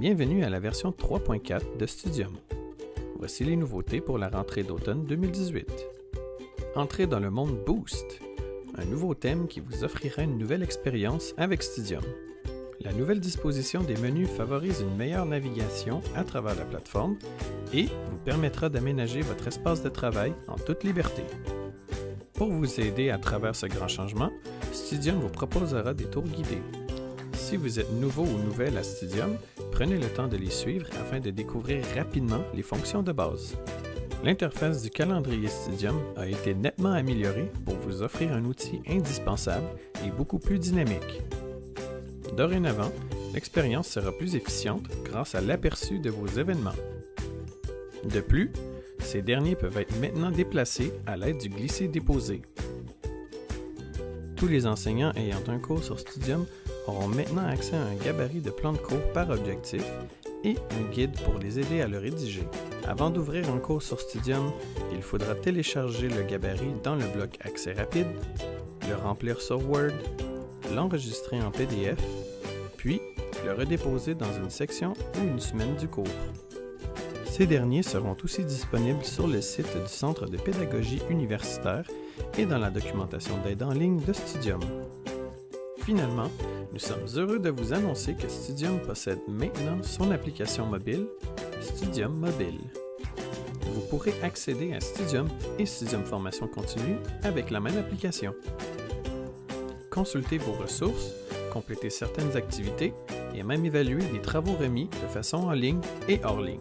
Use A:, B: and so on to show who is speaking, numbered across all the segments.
A: Bienvenue à la version 3.4 de Studium. Voici les nouveautés pour la rentrée d'automne 2018. Entrez dans le monde Boost, un nouveau thème qui vous offrira une nouvelle expérience avec Studium. La nouvelle disposition des menus favorise une meilleure navigation à travers la plateforme et vous permettra d'aménager votre espace de travail en toute liberté. Pour vous aider à travers ce grand changement, Studium vous proposera des tours guidés. Si vous êtes nouveau ou nouvelle à Studium, prenez le temps de les suivre afin de découvrir rapidement les fonctions de base. L'interface du calendrier Studium a été nettement améliorée pour vous offrir un outil indispensable et beaucoup plus dynamique. Dorénavant, l'expérience sera plus efficiente grâce à l'aperçu de vos événements. De plus, ces derniers peuvent être maintenant déplacés à l'aide du glisser-déposer. Tous les enseignants ayant un cours sur Studium auront maintenant accès à un gabarit de plan de cours par objectif et un guide pour les aider à le rédiger. Avant d'ouvrir un cours sur Studium, il faudra télécharger le gabarit dans le bloc Accès rapide, le remplir sur Word, l'enregistrer en PDF, puis le redéposer dans une section ou une semaine du cours. Ces derniers seront aussi disponibles sur le site du Centre de pédagogie universitaire et dans la documentation d'aide en ligne de Studium. Finalement, nous sommes heureux de vous annoncer que Studium possède maintenant son application mobile, Studium Mobile. Vous pourrez accéder à Studium et Studium Formation Continue avec la même application. Consultez vos ressources, complétez certaines activités et même évaluer des travaux remis de façon en ligne et hors ligne.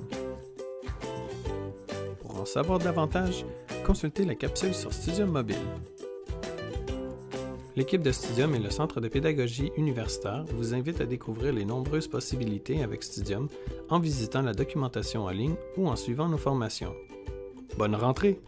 A: Pour en savoir davantage, consultez la capsule sur Studium Mobile. L'équipe de Studium et le Centre de pédagogie universitaire vous invitent à découvrir les nombreuses possibilités avec Studium en visitant la documentation en ligne ou en suivant nos formations. Bonne rentrée!